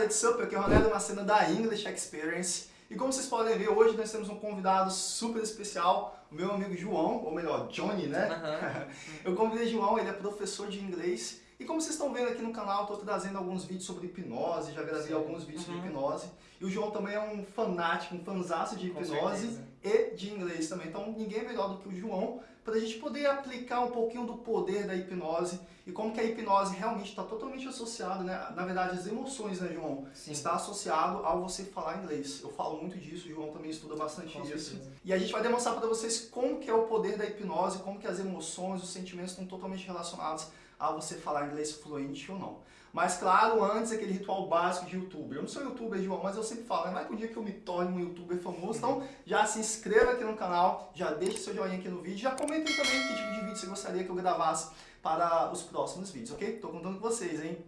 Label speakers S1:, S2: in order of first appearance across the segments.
S1: galera de Sup, aqui é o Ronaldo Macena da English Experience. E como vocês podem ver, hoje nós temos um convidado super especial, o meu amigo João, ou melhor, Johnny, né?
S2: Uhum.
S1: Eu convidei João, ele é professor de inglês. E como vocês estão vendo aqui no canal, estou trazendo alguns vídeos sobre hipnose, já gravei
S2: Sim.
S1: alguns vídeos
S2: Uhum.
S1: sobre hipnose. E o João também é um fanático, um fanzaço de hipnose e de inglês também. Então ninguém é melhor do que o João para a gente poder aplicar um pouquinho do poder da hipnose e como que a hipnose realmente está totalmente associada, né? Na verdade, as emoções, né, João?
S2: Sim.
S1: Está associado ao você falar inglês. Eu falo muito disso, o João também estuda bastante
S2: Com
S1: isso.
S2: certeza.
S1: E a gente vai demonstrar para vocês como que é o poder da hipnose, como que as emoções, os sentimentos estão totalmente relacionados a você falar inglês fluente ou não. Mas claro, antes aquele ritual básico de youtuber. Eu não sou youtuber, João, mas eu sempre falo, né? vai que um dia que eu me torne um youtuber famoso, então já se inscreva aqui no canal, já deixe seu joinha aqui no vídeo, já comentem também que tipo de vídeo você gostaria que eu gravasse para os próximos vídeos, ok? Tô contando com vocês, hein?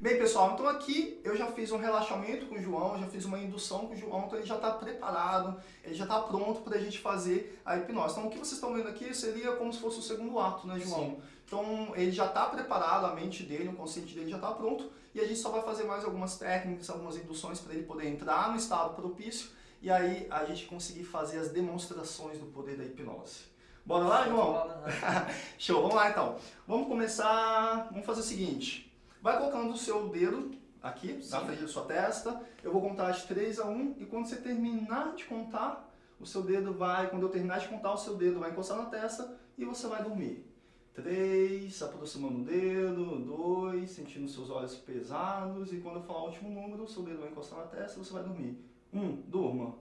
S1: Bem, pessoal, então aqui eu já fiz um relaxamento com o João, já fiz uma indução com o João, então ele já está preparado, ele já está pronto para a gente fazer a hipnose. Então o que vocês estão vendo aqui seria como se fosse o segundo ato, né, João?
S2: Sim.
S1: Então ele já está preparado, a mente dele, o consciente dele já está pronto, e a gente só vai fazer mais algumas técnicas, algumas induções para ele poder entrar no estado propício, e aí a gente conseguir fazer as demonstrações do poder da hipnose. Bora lá, João?
S2: Uhum.
S1: Show, vamos lá então. Vamos começar, vamos fazer o seguinte. Vai colocando o seu dedo aqui, na
S2: Sim.
S1: frente da sua testa. Eu vou contar de 3 a 1 e quando você terminar de contar, o seu dedo vai, quando eu terminar de contar, o seu dedo vai encostar na testa e você vai dormir. 3, aproximando o dedo, 2, sentindo seus olhos pesados e quando eu falar o último número, o seu dedo vai encostar na testa e você vai dormir. 1, um, durma.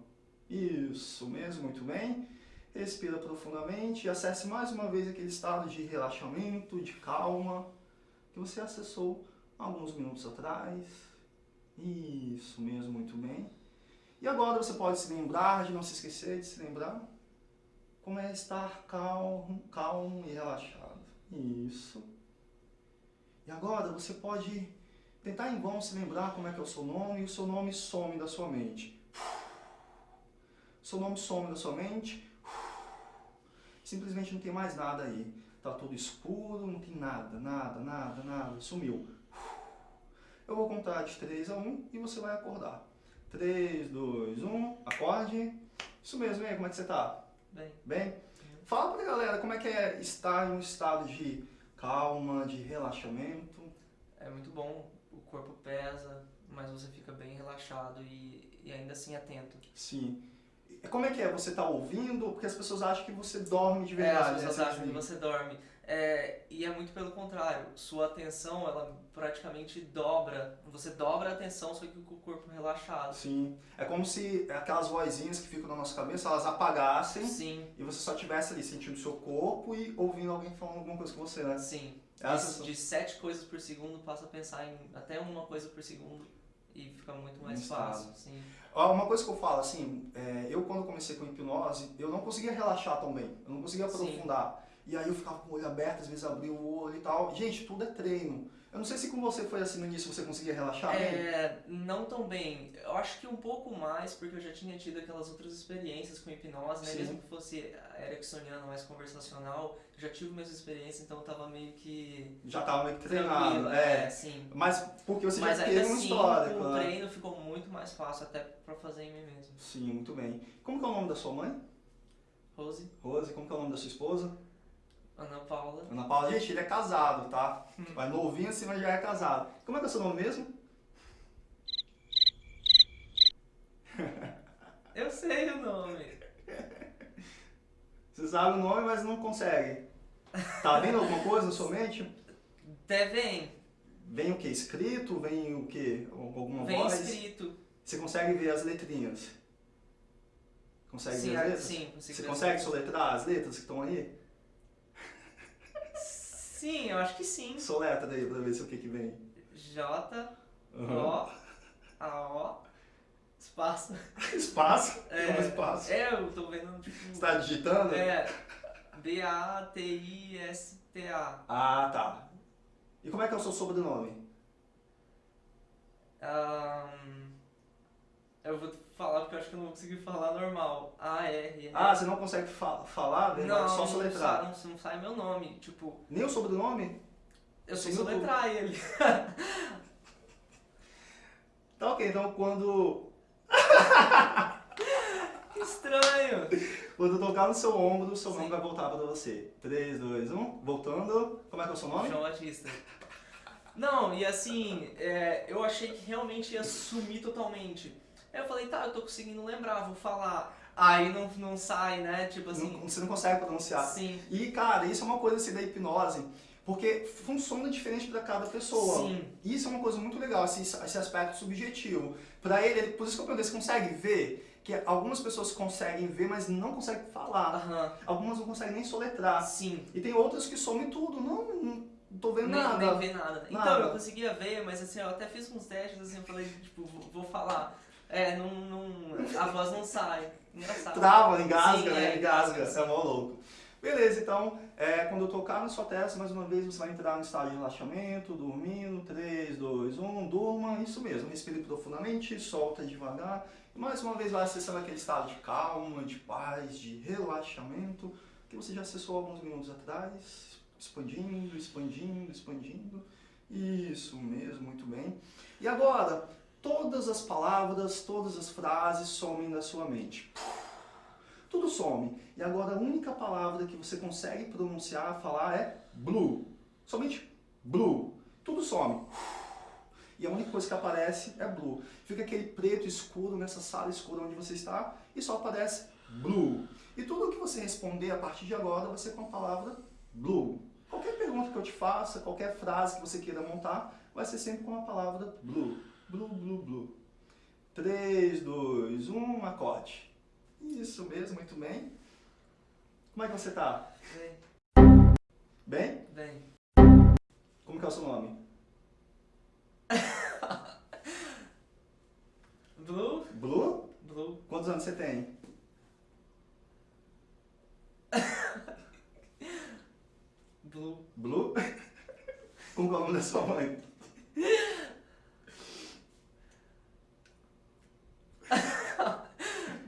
S1: Isso mesmo, muito bem. Respira profundamente e acesse mais uma vez aquele estado de relaxamento, de calma, que você acessou alguns minutos atrás. Isso mesmo, muito bem. E agora você pode se lembrar, de não se esquecer de se lembrar, como é estar calmo, calmo e relaxado. Isso. E agora você pode tentar em vão se lembrar como é que é o seu nome e o seu nome some da sua mente. Seu nome some da sua mente. Simplesmente não tem mais nada aí. Tá tudo escuro, não tem nada, nada, nada, nada. Sumiu. Eu vou contar de 3 a 1 e você vai acordar. 3, 2, 1, acorde. Isso mesmo, e aí, como é que você tá?
S2: Bem,
S1: Bem? Fala pra galera como é que é estar em um estado de calma, de relaxamento.
S2: é muito bom, o corpo pesa, mas você fica bem relaxado e, e ainda assim atento.
S1: Sim. Como é que é? Você tá ouvindo? Porque as pessoas acham que você dorme de
S2: É,
S1: verdade.
S2: as
S1: né?
S2: pessoas acham que você dorme. É, e é muito pelo contrário, sua atenção, ela praticamente dobra, você dobra a atenção, só que com o corpo relaxado.
S1: Sim. É como se aquelas vozinhas que ficam na nossa cabeça, elas apagassem
S2: Sim,
S1: e você só estivesse ali sentindo o seu corpo e ouvindo alguém falando alguma coisa com você, né?
S2: sim.
S1: É
S2: De, de sete coisas por segundo, passa a pensar em até uma coisa por segundo e fica muito mais
S1: Um
S2: fácil. Sim.
S1: Uma coisa que eu falo, assim, é, eu quando comecei com hipnose, eu não conseguia relaxar tão bem, eu não conseguia
S2: Sim.
S1: E aí eu ficava com o olho aberto, às vezes abria o olho e tal. Gente, tudo é treino. Eu não sei se com você foi assim no início, você conseguia relaxar bem.
S2: É, não tão bem. Eu acho que um pouco mais, porque eu já tinha tido aquelas outras experiências com hipnose, né?
S1: Sim.
S2: Mesmo que fosse ericksoniana, mais conversacional, eu já tive minhas experiências, então eu tava meio que
S1: Já tava meio que treinado, é.
S2: É, sim.
S1: Mas porque você
S2: Mas
S1: já teve uma
S2: assim,
S1: história,
S2: com o
S1: claro.
S2: treino ficou muito mais fácil até pra fazer em mim mesmo.
S1: Sim, muito bem. Como que é o nome da sua mãe?
S2: Rose,
S1: Rose. Como que é o nome da sua esposa?
S2: Ana Paula,
S1: Ana Paula. Gente, ele é casado, tá? Mas novinho assim, mas já é casado. Como é que é o seu nome mesmo?
S2: eu sei o nome.
S1: Você sabe o nome, mas não consegue. Tá vendo alguma coisa na sua mente?
S2: Até vem,
S1: Vem o que? Escrito? Vem o que? Alguma
S2: vem
S1: voz?
S2: escrito.
S1: Você consegue ver as letrinhas? Consegue
S2: sim,
S1: ver as letras?
S2: sim, consigo
S1: Você
S2: ver.
S1: consegue soletrar as letras que estão aí?
S2: Sim, eu acho que sim.
S1: Soletra aí pra ver se o que que vem.
S2: J,
S1: Aham.
S2: O, A, O, espaço.
S1: Espaço?
S2: É,
S1: Como espaço?
S2: É, eu tô vendo, tipo...
S1: Você tá digitando?
S2: É, B-A-T-I-S-T-A.
S1: Ah, tá. E como é que é o seu sobrenome?
S2: Ahn, Eu vou falar porque eu acho que eu não vou conseguir falar normal. A-R.
S1: Ah, você não consegue fa falar? Né?
S2: Não,
S1: só
S2: não,
S1: soletrar.
S2: sai, não, não sai meu nome. Tipo,
S1: Nem o sobrenome?
S2: eu sei soletrar ele.
S1: Tá ok, então quando,
S2: Que estranho.
S1: quando eu tocar no seu ombro, o seu nome
S2: Sim.
S1: vai voltar pra você. 3, 2, 1, voltando. Como é que é o seu nome?
S2: João Batista. Não, e assim, é, eu achei que realmente ia sumir totalmente. Aí eu falei, tá, eu tô conseguindo lembrar, vou falar. Aí não, não sai, né? Tipo assim.
S1: Não- você não consegue pronunciar.
S2: Sim,
S1: E, cara, isso é uma coisa assim da hipnose, porque funciona diferente para cada pessoa.
S2: sim.
S1: Isso é uma coisa muito legal, esse, esse aspecto subjetivo. Para ele, por isso que eu perguntei, você consegue ver? Que algumas pessoas conseguem ver, mas não conseguem falar.
S2: Aham,
S1: Algumas não conseguem nem soletrar.
S2: sim.
S1: E tem outras que somem tudo. Não, não tô vendo
S2: Nem,
S1: nada.
S2: nem ver nada. Então,
S1: Nada.
S2: eu conseguia ver, mas assim, eu até fiz uns testes, assim, eu falei, tipo, vou, vou falar. É, não, não, a voz não sai. Engraçado.
S1: Trava, engasga,
S2: Sim,
S1: né?
S2: é,
S1: Engasga.
S2: engasga,
S1: É mó louco. Beleza, então, é, quando eu tocar na sua testa, mais uma vez, você vai entrar no estado de relaxamento, dormindo. 3, 2, 1, durma. Isso mesmo, respire profundamente, solta devagar. E mais uma vez vai acessando aquele estado de calma, de paz, de relaxamento, que você já acessou alguns minutos atrás. Expandindo, expandindo, expandindo. Isso mesmo, muito bem. E agora, todas as palavras, todas as frases somem da sua mente. Tudo some. E agora a única palavra que você consegue pronunciar, falar é blue. Somente blue. Tudo some. E a única coisa que aparece é blue. Fica aquele preto escuro nessa sala escura onde você está e só aparece blue. E tudo que você responder a partir de agora vai ser com a palavra blue. Qualquer pergunta que eu te faça, qualquer frase que você queira montar, vai ser sempre com a palavra blue. Blue, blue, blue. 3, 2, 1, acorde. Isso mesmo, muito bem. Como é que você tá?
S2: Bem,
S1: Bem?
S2: bem.
S1: Como que é o seu nome?
S2: Blue,
S1: Blue?
S2: blue.
S1: Quantos anos você tem?
S2: Blue.
S1: Blue? Como é o nome da sua mãe?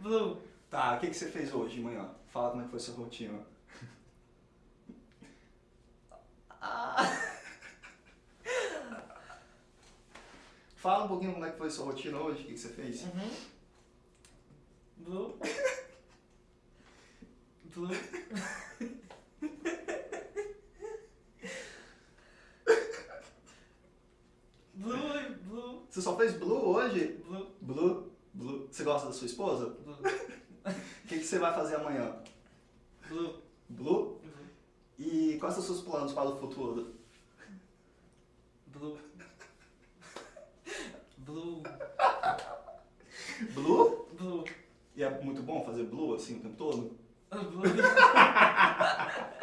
S2: Blue.
S1: Tá, o que, que você fez hoje de manhã? Fala como é que foi sua rotina.
S2: Ah.
S1: Fala um pouquinho como é que foi sua rotina hoje, o que, que você fez?
S2: Uhum. Blue. Blue. Blue, blue,
S1: Você só fez blue hoje?
S2: Blue?
S1: Gosta da sua esposa?
S2: blue,
S1: O que, que você vai fazer amanhã?
S2: blue,
S1: Blue?
S2: blue,
S1: E quais são os seus planos para o futuro?
S2: blue. Blue,
S1: Blue?
S2: blue,
S1: E é muito bom fazer blue assim o tempo todo?
S2: blue.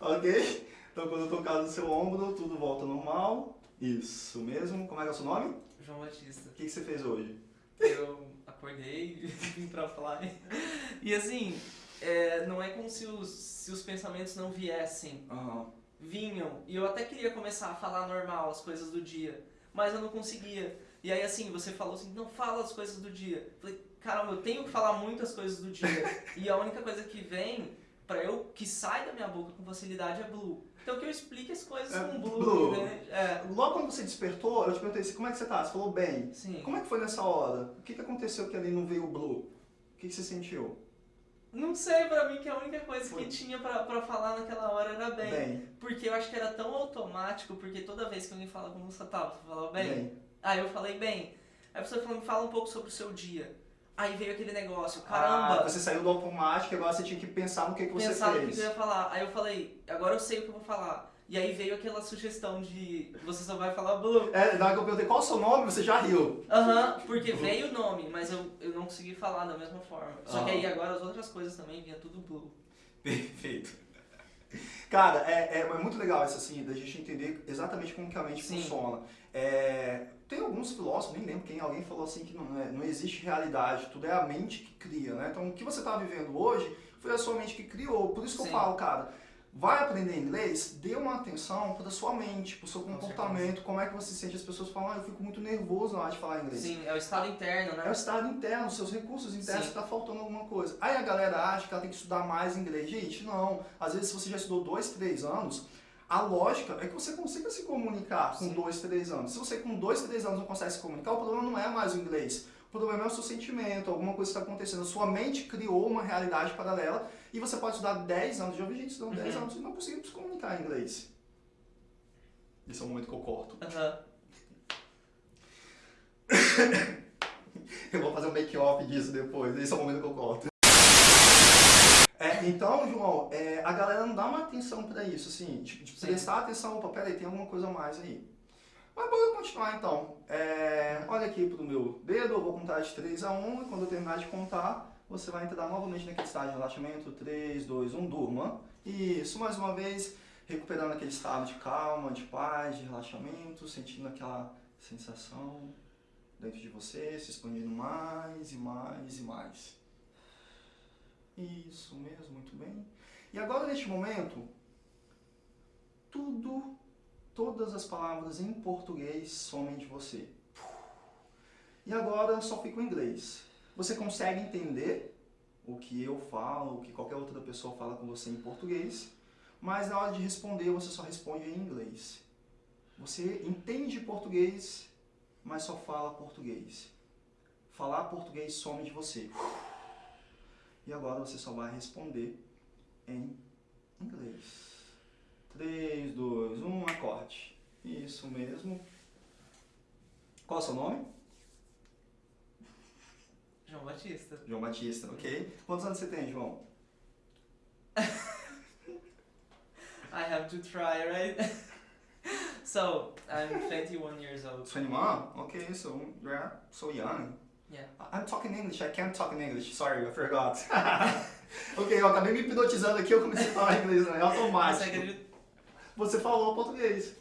S1: Ok? Então quando eu tocar no seu ombro, tudo volta normal. Isso é o seu nome?
S2: João Batista.
S1: O que, que você fez hoje?
S2: Eu acordei e vim pra falar. E assim, é, não é como se os, se os pensamentos não viessem.
S1: Aham.
S2: Vinham. E eu até queria começar a falar normal as coisas do dia. Mas eu não conseguia. E aí assim, você falou assim, não fala as coisas do dia. Eu falei, caramba, eu tenho que falar muitas coisas do dia. e a única coisa que vem, pra eu, que sai da minha boca com facilidade é blue. Então que eu explique as coisas
S1: É,
S2: com blue,
S1: blue.
S2: né? É,
S1: Logo quando você despertou, eu te perguntei assim, como é que você tá? Você falou bem.
S2: sim.
S1: Como é que foi nessa hora? O que, que aconteceu que ali não veio o blue? O que, que você sentiu?
S2: Não sei, pra mim que a única coisa
S1: Foi.
S2: que tinha pra, pra falar naquela hora era bem.
S1: Bem.
S2: Porque eu acho que era tão automático, porque toda vez que alguém fala como você tá, você falava bem. Aí eu falei bem. Aí a pessoa falou, me fala um pouco sobre o seu dia. Aí veio aquele negócio, caramba,
S1: Ah, você saiu do automático e agora você tinha que pensar no que, que você
S2: pensar no que
S1: fez.
S2: eu ia falar. Aí eu falei, agora eu sei o que eu vou falar. E aí veio aquela sugestão de você só vai falar blue.
S1: É, na hora que eu perguntei qual é o seu nome, você já riu.
S2: Aham, porque veio o nome, mas eu, eu não consegui falar da mesma forma. Só que
S1: Ah.
S2: aí agora as outras coisas também vinha tudo blue.
S1: Perfeito. Cara, é, é, é muito legal isso assim, da gente entender exatamente como que a mente
S2: Sim.
S1: funciona. É, tem alguns filósofos, nem lembro quem, alguém falou assim que não, é, não existe realidade, tudo é a mente que cria, né? Então o que você está vivendo hoje foi a sua mente que criou. Por isso que
S2: Sim.
S1: eu falo, cara, vai aprender inglês, dê uma atenção para sua mente, para o seu
S2: Com
S1: comportamento, como é que você se sente. As pessoas falam, ah, eu fico muito nervoso na hora de falar inglês.
S2: Sim, é o estado interno,
S1: É o
S2: né?
S1: estado interno, seus recursos internos
S2: Sim.
S1: que tá faltando alguma coisa. Aí a galera acha que ela tem que estudar mais inglês. Gente, não. Às vezes, se você já estudou dois, três anos, a lógica é que você consiga se comunicar com
S2: Sim.
S1: dois, três anos. Se você com dois, três anos não consegue se comunicar, o problema não é mais o inglês. O problema é o seu sentimento, alguma coisa que está acontecendo. Sua mente criou uma realidade paralela e você pode estudar 10 anos. Já ouvi gente estudando 10
S2: Uhum.
S1: anos e não conseguindo se comunicar em inglês. Esse é o momento que eu corto.
S2: Aham.
S1: Eu vou fazer um make-off disso depois. Esse é o momento que eu corto. É, então, João, é, a galera não dá uma atenção pra isso, assim, de, de
S2: Sim.
S1: prestar atenção, opa, peraí, tem alguma coisa a mais aí. Mas bora continuar então. É, olha aqui pro meu dedo, eu vou contar de 3 a 1 e quando eu terminar de contar, você vai entrar novamente naquele estado de relaxamento. 3, 2, 1, durma. Isso, mais uma vez, recuperando aquele estado de calma, de paz, de relaxamento, sentindo aquela sensação dentro de você, se expandindo mais e mais e mais. Isso mesmo, muito bem. E agora, neste momento, tudo, todas as palavras em português somem de você. E agora só fica o inglês. Você consegue entender o que eu falo, o que qualquer outra pessoa fala com você em português, mas na hora de responder você só responde em inglês. Você entende português, mas só fala português. Falar português some de você. E agora você só vai responder em inglês. 3, 2, 1, acorde. Isso mesmo. Qual é o seu nome?
S2: João Batista.
S1: João Batista, ok? Quantos anos você tem, João?
S2: I have to try, right? so, I'm 21 years old.
S1: 21? Okay, so you're so young.
S2: Yeah.
S1: I'm talking English, I can't talk in English. Sorry, I forgot. ok, eu acabei me hipnotizando aqui, eu comecei a falar inglês, né? Automático. Você falou português.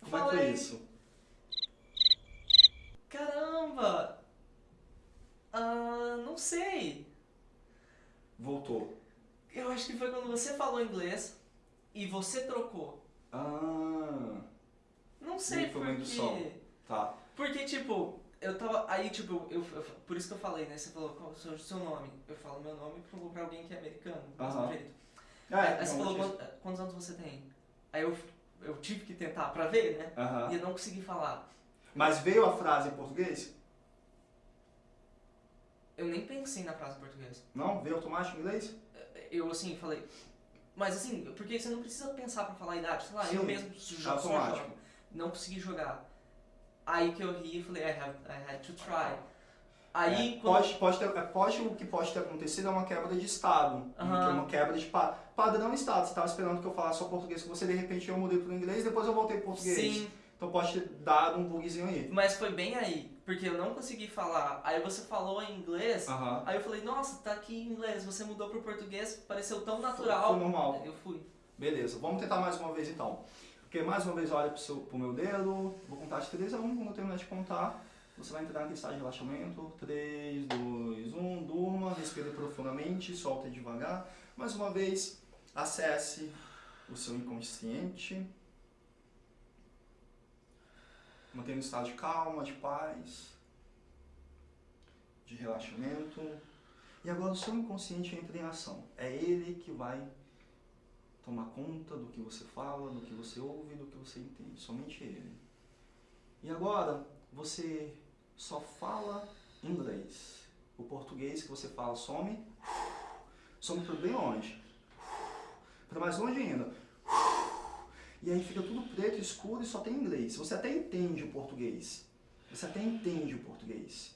S1: Como é que foi isso?
S2: Caramba! Ah, não sei.
S1: Voltou.
S2: Eu acho que foi quando você falou inglês e você trocou.
S1: Ah,
S2: Não sei por quê.
S1: tá.
S2: Porque, tipo, eu tava. Aí, tipo, eu, eu- por isso que eu falei, né? Você falou qual é o seu, seu nome. Eu falo meu nome pra, pra alguém que é americano, mesmo
S1: Aham.
S2: jeito.
S1: Ah,
S2: aí, aí você
S1: João
S2: falou quantos, quantos anos você tem? Aí eu, eu tive que tentar pra ver, né?
S1: Aham.
S2: E eu não consegui falar.
S1: Mas veio a frase em português?
S2: Eu nem pensei na frase em português.
S1: Não? Veio automático em inglês?
S2: Eu, assim, falei. Mas, assim, porque você não precisa pensar pra falar a idade. Sei lá,
S1: Sim,
S2: eu mesmo jogo, só
S1: automático.
S2: jogo. Não consegui jogar. Aí que eu ri e falei, I, have, I had to try. Aí,
S1: É,
S2: quando-
S1: pode, pode, ter, é, pode, o que pode ter acontecido é uma quebra de estado. Que é uma quebra de pa, padrão estado. Você estava esperando que eu falasse só português com você, de repente eu mudei para o inglês, depois eu voltei para português.
S2: Sim,
S1: Então pode ter dado um bugzinho aí.
S2: mas foi bem aí. Porque eu não consegui falar. Aí você falou em inglês.
S1: Aham.
S2: Aí eu falei, nossa, tá aqui em inglês. Você mudou pro português, pareceu tão natural.
S1: foi normal.
S2: Eu fui.
S1: Beleza, vamos tentar mais uma vez então. Porque mais uma vez olha pro, seu, pro meu dedo, vou contar de 3 a 1, quando eu terminar de contar, você vai entrar naquele estado de relaxamento. 3, 2, 1, durma, respire profundamente, solte devagar. Mais uma vez, acesse o seu inconsciente. Mantendo o estado de calma, de paz, de relaxamento. E agora o seu inconsciente entra em ação. É ele que vai tomar conta do que você fala, do que você ouve, do que você entende. Somente ele. E agora você só fala inglês. O português que você fala some. Some para bem longe. Para mais longe ainda. E aí fica tudo preto, escuro e só tem inglês. Você até entende o português. Você até entende o português.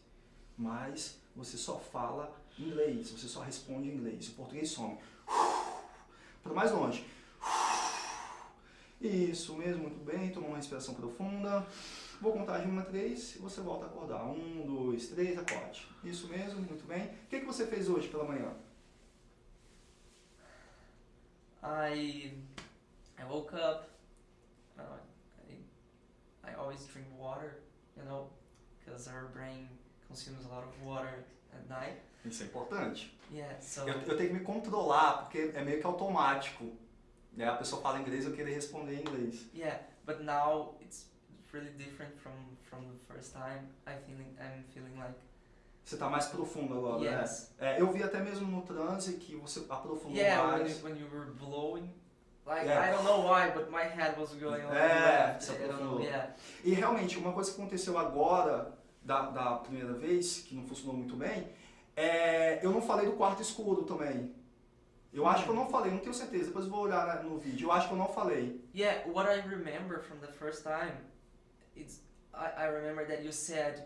S1: Mas você só fala inglês. Você só responde inglês. O português some. Para mais longe. Isso mesmo, muito bem. Toma uma respiração profunda. Vou contar de 1 a 3 e você volta a acordar. 1, 2, 3, acorde. Isso mesmo, muito bem. O que, que você fez hoje pela manhã?
S2: I I woke up. Always drink water, you know, because our brain consumes a lot of water at night.
S1: Isso é importante.
S2: Yeah, so
S1: Eu, eu tenho que me controlar, porque é meio que automático. Né? A pessoa fala inglês, eu querer responder em inglês.
S2: yeah, but now it's really different from from the first time. I feeling I'm feeling like
S1: Você tá mais profundo agora, né?
S2: yes,
S1: É, eu vi até mesmo no transe que você aprofundou
S2: yeah. When
S1: mais.
S2: you, when you were blowing, like
S1: Yeah.
S2: I don't know why, but my head was going on
S1: É,
S2: left. know. Yeah,
S1: E realmente, uma coisa que aconteceu agora, da, da primeira vez, que não funcionou muito bem, é, eu não falei do quarto escuro também. Eu acho que eu não falei, não tenho certeza, depois vou olhar na- no vídeo. Eu acho que eu não falei.
S2: yeah. What I remember from the first time, it's I, I remember that you said.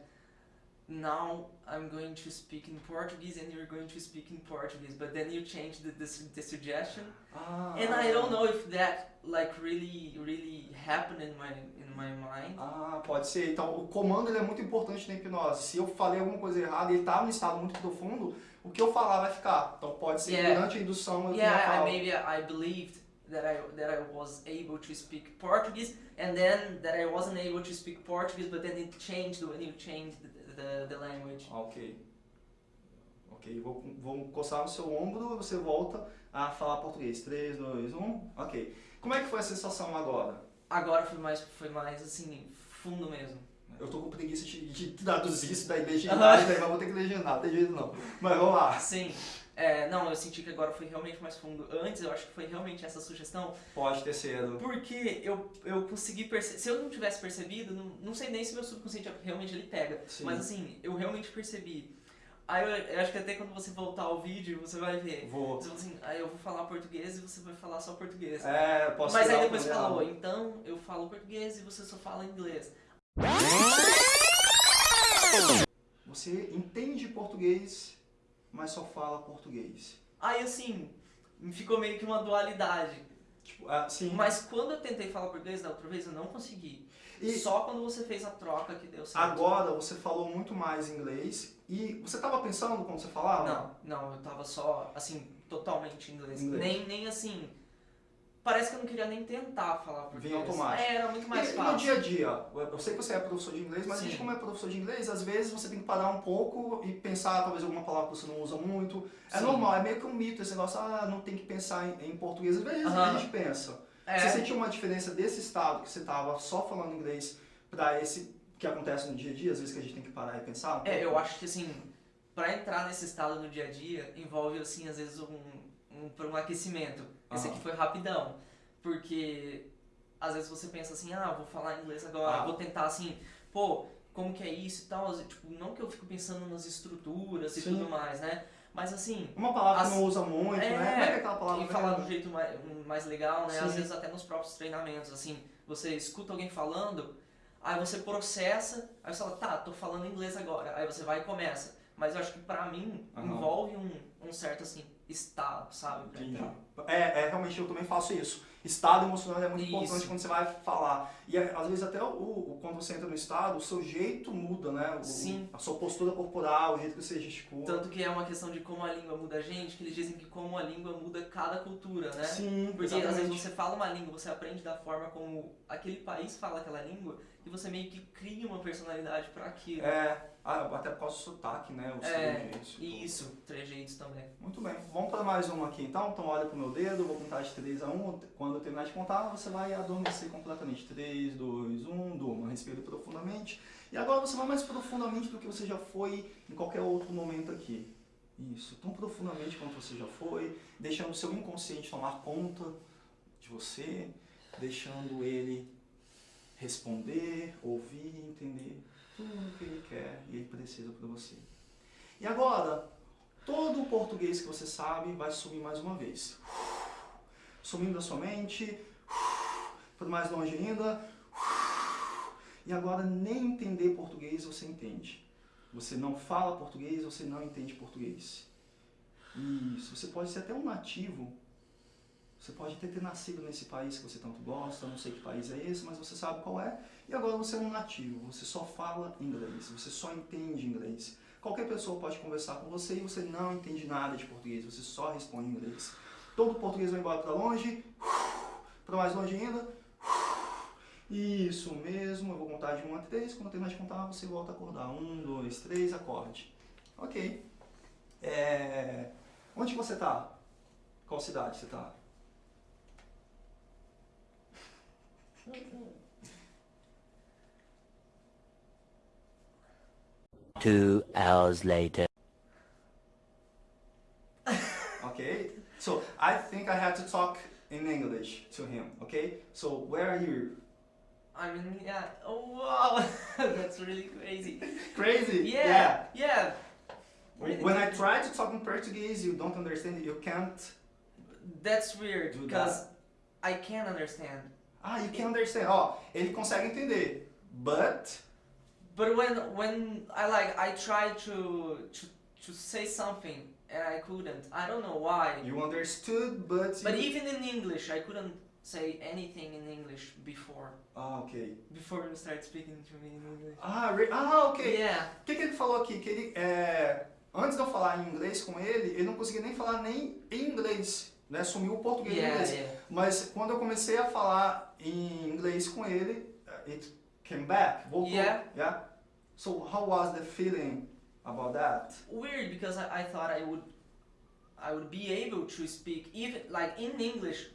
S2: Now I'm going to speak in Portuguese and you're going to speak in Portuguese, but then you changed the, the, the suggestion
S1: Ah,
S2: And I don't know if that like really really happened in my in my mind.
S1: Ah, pode ser. Então, o comando ele é muito importante na hipnose. Se eu falei alguma coisa errada e ele tá num estado muito profundo, o que eu falar vai ficar. Então, pode ser
S2: Yeah.
S1: durante a indução eu
S2: Yeah, I,
S1: falado.
S2: maybe I believed that I that I was able to speak Portuguese, and then that I wasn't able to speak Portuguese, but then it changed when you changed the, the, the language.
S1: Ok. Ok, vou, vou encostar no seu ombro e você volta a falar português. 3, 2, 1. Ok. Como é que foi a sensação agora?
S2: Agora foi mais foi mais assim fundo mesmo.
S1: Eu tô com preguiça de, de traduzir isso daí legendar,
S2: Aham.
S1: daí mas vou ter que legendar, não tem jeito não. Mas vamos lá,
S2: Sim. É, não, eu senti que agora foi realmente mais fundo. Antes eu acho que foi realmente essa sugestão
S1: pode ter sido.
S2: Porque eu, eu consegui perceber. Se eu não tivesse percebido, não, não sei nem se meu subconsciente realmente ele pega.
S1: Sim.
S2: Mas assim, eu realmente percebi. Aí eu, eu acho que até quando você voltar ao vídeo, você vai ver.
S1: Vou.
S2: Você assim, aí eu vou falar português e você vai falar só português.
S1: É, posso
S2: Mas aí depois você falou, então eu falo português e você só fala inglês.
S1: Você entende português, mas só fala português.
S2: Aí assim, ficou meio que uma dualidade.
S1: Tipo, ah, sim.
S2: Mas quando eu tentei falar português da outra vez, eu não consegui.
S1: E
S2: Só quando você fez a troca que deu certo.
S1: agora você falou muito mais inglês e você estava pensando quando você falava?
S2: Não, não, eu tava só, assim, totalmente em inglês.
S1: Inglês.
S2: Nem, nem assim. Parece que eu não queria nem tentar falar português.
S1: Vinha automático.
S2: É, era muito mais
S1: e, e no
S2: fácil.
S1: dia a dia? Eu sei que você é professor de inglês, mas a gente
S2: Sim.
S1: como é professor de inglês, às vezes você tem que parar um pouco e pensar talvez alguma palavra que você não usa muito. É
S2: Sim.
S1: normal, é meio que um mito esse negócio, ah, não tem que pensar em, em português. Às vezes
S2: Aham.
S1: a gente pensa.
S2: É,
S1: Você sentiu uma diferença desse estado que você estava só falando inglês para esse que acontece no dia a dia, às vezes que a gente tem que parar e pensar? um
S2: é, eu acho que assim, pra entrar nesse estado no dia a dia, envolve, assim, às vezes um, um, um aquecimento. Esse
S1: Aham.
S2: aqui foi rapidão. Porque às vezes você pensa assim, ah, vou falar inglês agora,
S1: Ah.
S2: vou tentar assim, pô, como que é isso e tal. Tipo, não que eu fico pensando nas estruturas e
S1: Sim.
S2: tudo mais, né? Mas assim,
S1: Uma palavra
S2: As-
S1: que não usa muito,
S2: É,
S1: né? Como é que é aquela palavra?
S2: e falar do jeito mais, mais legal, né?
S1: Sim.
S2: Às vezes até nos próprios treinamentos, assim, você escuta alguém falando, aí você processa, aí você fala, tá, tô falando inglês agora, aí você vai e começa. Mas eu acho que pra mim
S1: Aham.
S2: envolve um, um certo assim estado, sabe?
S1: É, é, realmente eu também faço isso. Estado emocional é muito
S2: Isso.
S1: importante quando você vai falar. E é, às vezes até o, o- quando você entra no estado, o seu jeito muda, né? O-
S2: Sim.
S1: A sua postura corporal, o jeito que você gesticula.
S2: Tanto que é uma questão de como a língua muda a gente, que eles dizem que como a língua muda cada cultura, né?
S1: Sim,
S2: Porque às
S1: exatamente.
S2: vezes você fala uma língua, você aprende da forma como aquele país fala aquela língua, e você meio que cria uma personalidade pra aquilo.
S1: É, ah, até por causa do sotaque, né? Os
S2: É,
S1: trejeitos tudo.
S2: Isso, trejeitos também.
S1: Muito bem. Vamos para mais uma aqui então. Então olha pro meu dedo, vou contar de 3 a 1. Quando eu terminar de contar, você vai adormecer completamente. 3, 2, 1, durma. Respire profundamente. E agora você vai mais profundamente do que você já foi em qualquer outro momento aqui. Isso, tão profundamente quanto você já foi, deixando o seu inconsciente tomar conta de você, deixando ele responder, ouvir, entender tudo o que ele quer e ele precisa para você. E agora, todo o português que você sabe vai sumir mais uma vez. Sumindo da sua mente, por mais longe ainda. E agora nem entender português você entende. Você não fala português, você não entende português. Isso, você pode ser até um nativo. Você pode até ter nascido nesse país que você tanto gosta, não sei que país é esse, mas você sabe qual é. E agora você é um nativo, você só fala inglês, você só entende inglês. Qualquer pessoa pode conversar com você e você não entende nada de português, você só responde inglês. Todo português vai embora para longe, para mais longe ainda. Isso mesmo, eu vou contar de 1 a 3. Quando eu terminar de contar, você volta a acordar. 1, 2, 3, acorde. Ok. É... Onde você tá? Qual cidade você tá?
S3: Two hours later.
S1: Okay. So I think I had to talk in English to him. Okay. So where are you?
S2: I mean, yeah. Oh wow, that's really crazy.
S1: Crazy.
S2: Yeah, yeah.
S1: When when I try to talk in Portuguese, you don't understand. You can't.
S2: That's weird because I can't understand.
S1: Ah, you can understand. Ó, ele consegue entender. But
S2: But when when I like I try to to to say something and I couldn't. I don't know why.
S1: you understood, but
S2: But
S1: you...
S2: even in English, I couldn't say anything in English before
S1: Ah, ok.
S2: before you start speaking to me in English.
S1: Ah, re... ah, ok.
S2: Yeah.
S1: O que, que ele falou aqui? Que ele, é, antes de eu falar em inglês com ele, ele não conseguia nem falar nem em inglês, né? Sumiu o português
S2: Yeah,
S1: inglês.
S2: yeah.
S1: Mas quando eu comecei a falar em inglês com ele, it came back, voltou.
S2: Yeah.
S1: yeah? So how was the feeling about that?
S2: Weird because I, I thought I would I would be able to speak even like in English,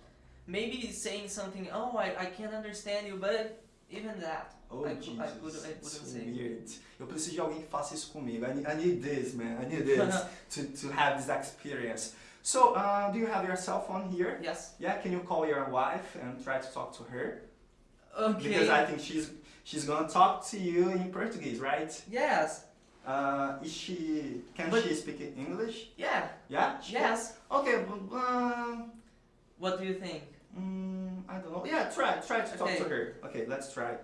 S2: maybe saying something. Oh, I, I can't understand you, but even that.
S1: Oh,
S2: I
S1: Jesus,
S2: I could- I
S1: it's
S2: couldn't say.
S1: weird. Eu preciso de alguém que faça isso comigo. I need, I need this, man. I need this to, to have this experience. So, uh, do you have your cell phone here?
S2: yes.
S1: Yeah, can you call your wife and try to talk to her?
S2: Okay.
S1: Because I think she's she's gonna talk to you in Portuguese, right?
S2: yes.
S1: Uh, is she can
S2: But-
S1: she speak English?
S2: Yeah.
S1: Yeah.
S2: Yes.
S1: Okay. but, Um,
S2: What do you think?
S1: mm, I don't know. Yeah, try try to talk to her. Okay, let's try.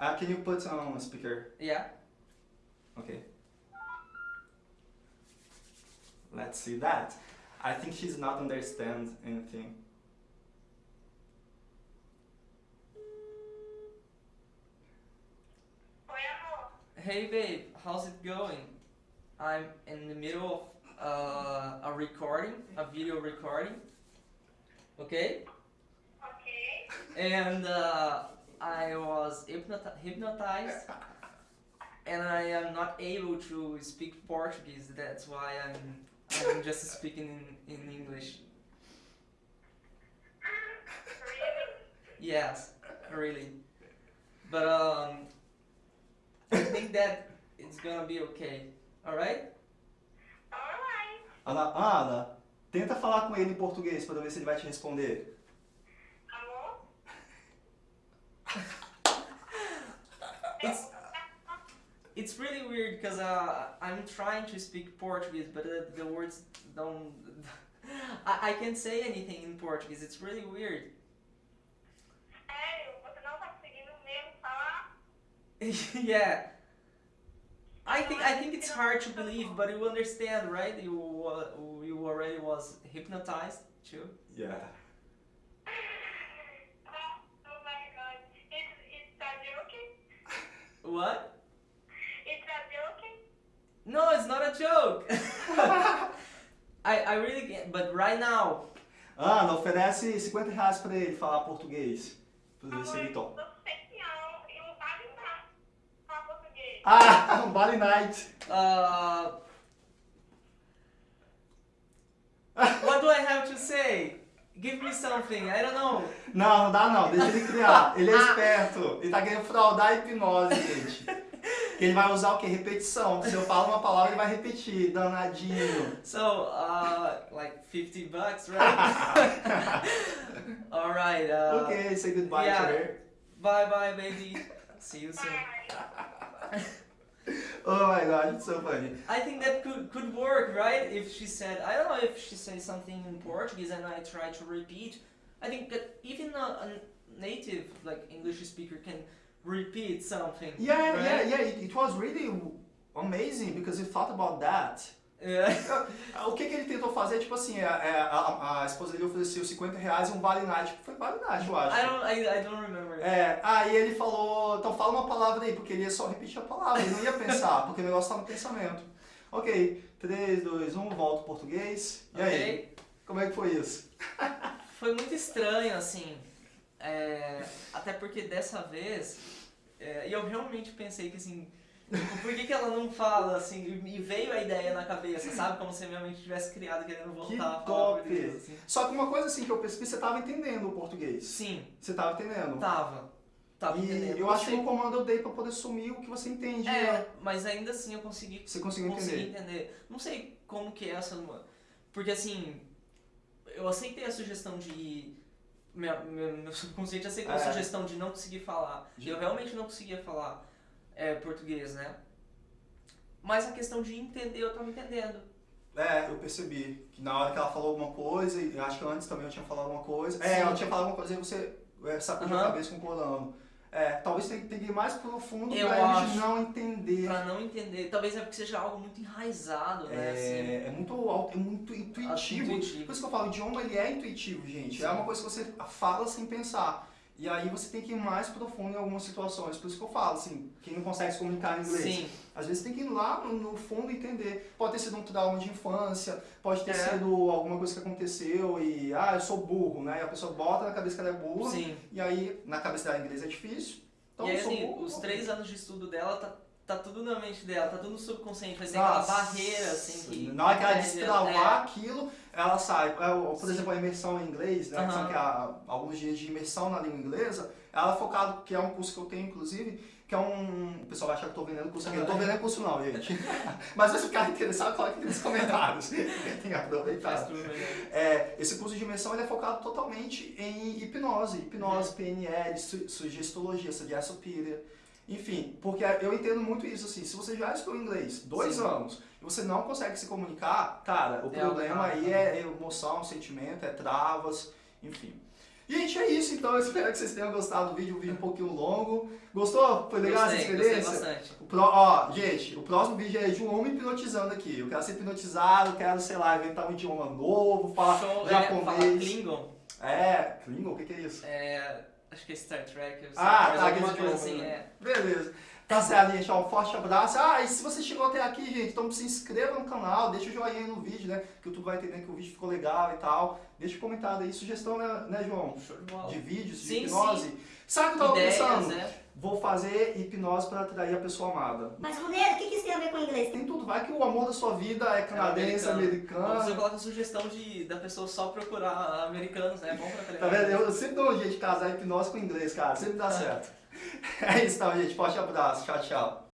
S1: Uh, can you put on a speaker?
S2: Yeah.
S1: Okay. Let's see that. I think she's not understand anything.
S2: Hey babe, how's it going? I'm in the middle of uh, a recording, a video recording. Okay?
S4: Ok.
S2: And uh, I was hypnotized and I am not able to speak Portuguese. That's why I'm, I'm just speaking in, in English.
S4: Really?
S2: Yes, really. But um, I think that it's gonna be okay. Alright?
S4: Alright.
S1: Ana, Ana, tenta falar com ele em português para ver se ele vai te responder.
S4: Amor?
S2: It's it's really weird because uh, I'm trying to speak Portuguese, but uh, the words don't. I, I can't say anything in Portuguese. It's really weird. yeah. I think I think it's hard to believe, but you understand, right? You uh, you already was hypnotized too.
S1: Yeah.
S4: Oh, my god. It's, it's a joking?
S2: What?
S4: It's a joking?
S2: No, it's not a joke. I I really can't. But right now,
S1: Ana, oferece 50 reais pra ele falar português. Pra ver se ele
S4: eu
S1: topa. Ah, um Bali Night.
S2: uh, what do I have to say? Give me something. I don't know.
S1: Não, não dá não, deixa ele criar. Ele é esperto. Ele tá querendo fraudar a hipnose, gente. Ele vai usar o quê? Repetição. Se eu falo uma palavra, ele vai repetir. Danadinho.
S2: So, uh, like 50 bucks, right? All right. Uh,
S1: ok, say goodbye
S2: yeah.
S1: to her.
S2: Bye, bye, baby. See you soon.
S1: Oh my god, it's so funny.
S2: I think that could could work, right? If she said, I don't know if she says something in Portuguese and I try to repeat. I think that even a, a native like English speaker can repeat something.
S1: Yeah,
S2: right?
S1: yeah, yeah. It, it was really amazing because he thought about that.
S2: Yeah.
S1: O que, que ele tentou fazer, tipo assim, a, a, a esposa dele ofereceu 50 reais e um Vale Night. Foi Vale Night, eu acho.
S2: I don't. I, I don't remember.
S1: É, aí ele falou, então fala uma palavra aí, porque ele ia só repetir a palavra, ele não ia pensar, porque o negócio tá no pensamento. Ok, 3, 2, 1, volta pro português. E aí,
S2: Ok.
S1: como é que foi isso?
S2: Foi muito estranho, assim. É, até porque dessa vez, é, e eu realmente pensei que assim, por que, que ela não fala assim? E veio a ideia na cabeça, sabe? Como se a minha mente tivesse criado querendo voltar
S1: Que
S2: a falar
S1: top!
S2: português. Assim.
S1: Só que uma coisa assim que eu percebi, você tava entendendo o português.
S2: Sim,
S1: Você tava entendendo.
S2: tava. Tava
S1: e
S2: entendendo.
S1: eu acho que o comando eu dei pra poder sumir o que você entende. né?
S2: É, mas ainda assim eu consegui
S1: Você conseguiu
S2: consegui
S1: entender.
S2: entender. Não sei como que é essa. Porque assim, eu aceitei a sugestão de. Minha, meu, meu subconsciente aceitou a
S1: É.
S2: sugestão de não conseguir falar.
S1: De-
S2: Eu realmente não conseguia falar é, português, né? Mas a questão de entender, eu tava entendendo.
S1: É, eu percebi. Que na hora que ela falou alguma coisa, e acho que antes também eu tinha falado alguma coisa. É,
S2: Sim.
S1: ela tinha falado alguma coisa e você é, sacudiu a
S2: Aham.
S1: cabeça concordando. É, talvez tenha que ir mais profundo
S2: Eu
S1: pra
S2: acho.
S1: não entender.
S2: Pra não entender. Talvez é porque seja algo muito enraizado, né? assim.
S1: É, é muito alto, é muito intuitivo.
S2: intuitivo.
S1: Por isso que eu falo, o idioma ele é intuitivo, gente. É uma coisa que você fala sem pensar. E aí você tem que ir mais profundo em algumas situações. Por isso que eu falo, assim, quem não consegue se comunicar em inglês,
S2: Sim,
S1: às vezes tem que ir lá no, fundo entender. Pode ter sido um trauma de infância, pode ter
S2: É.
S1: sido alguma coisa que aconteceu e, ah, eu sou burro, né? E a pessoa bota na cabeça que ela é burra,
S2: sim.
S1: e aí na cabeça dela inglês é difícil. Então
S2: e aí,
S1: eu sou
S2: assim,
S1: burro.
S2: os
S1: ok.
S2: três anos de estudo dela tá, tá tudo na mente dela, tá tudo no subconsciente, mas tem aquela barreira, assim, que.
S1: Na hora que ela destravar
S2: é.
S1: aquilo, ela sai. É, Por
S2: Sim.
S1: exemplo, a imersão em inglês, né?
S2: Aham.
S1: que há alguns dias de imersão na língua inglesa, ela é focado, que é um curso que eu tenho, inclusive, que é um. O pessoal vai achar que eu tô vendendo curso aqui. Eu não tô vendendo curso, não, gente. Mas se ficar interessado, coloque aqui nos comentários. tem que aproveitar. É, esse curso de imersão ele é focado totalmente em hipnose,
S2: Uhum.
S1: hipnose, PNL, su sugestologia, Suggest Superior. Enfim, porque eu entendo muito isso assim, se você já estudou inglês dois
S2: Sim.
S1: anos e você não consegue se comunicar, cara, o
S2: É
S1: problema aí é emoção, sentimento, é travas, enfim. Gente, é isso então, eu espero que vocês tenham gostado do vídeo, um vídeo um pouquinho longo. Gostou? Foi legal
S2: Gostei,
S1: essa
S2: gostei
S1: experiência?
S2: bastante.
S1: O pro- ó, gente, o próximo vídeo é João me hipnotizando aqui. Eu quero ser hipnotizado, quero, sei lá, inventar um idioma novo, falar
S2: Show, é, fala
S1: japonês.
S2: Klingon.
S1: É, Klingon, o que, que é isso?
S2: É, acho que é Star Trek.
S1: Ah, tá,
S2: alguma coisa assim,
S1: né?
S2: é.
S1: Beleza. Tá certo, gente. Ó, um forte abraço. Ah, e se você chegou até aqui, gente, então se inscreva no canal, deixa o joinha aí no vídeo, né? Que o YouTube vai entender que o vídeo ficou legal e tal. Deixa um comentário aí, sugestão, né, né João?
S2: Show
S1: de vídeos, de
S2: Sim,
S1: hipnose. Sabe o que eu tava
S2: Ideias,
S1: pensando?
S2: né?
S1: Vou fazer hipnose pra atrair a pessoa amada.
S5: Mas, Romero, o que que isso tem a ver com inglês?
S1: Tem tudo, vai que o amor da sua vida é canadense,
S2: Ou você
S1: americano.
S2: coloca a sugestão de, da pessoa só procurar americanos, né? É bom pra
S1: Tá
S2: treinar.
S1: vendo? Eu sempre dou um jeito de casar hipnose com inglês, cara. Sempre dá certo. É isso, então, gente. Forte abraço. Tchau, tchau.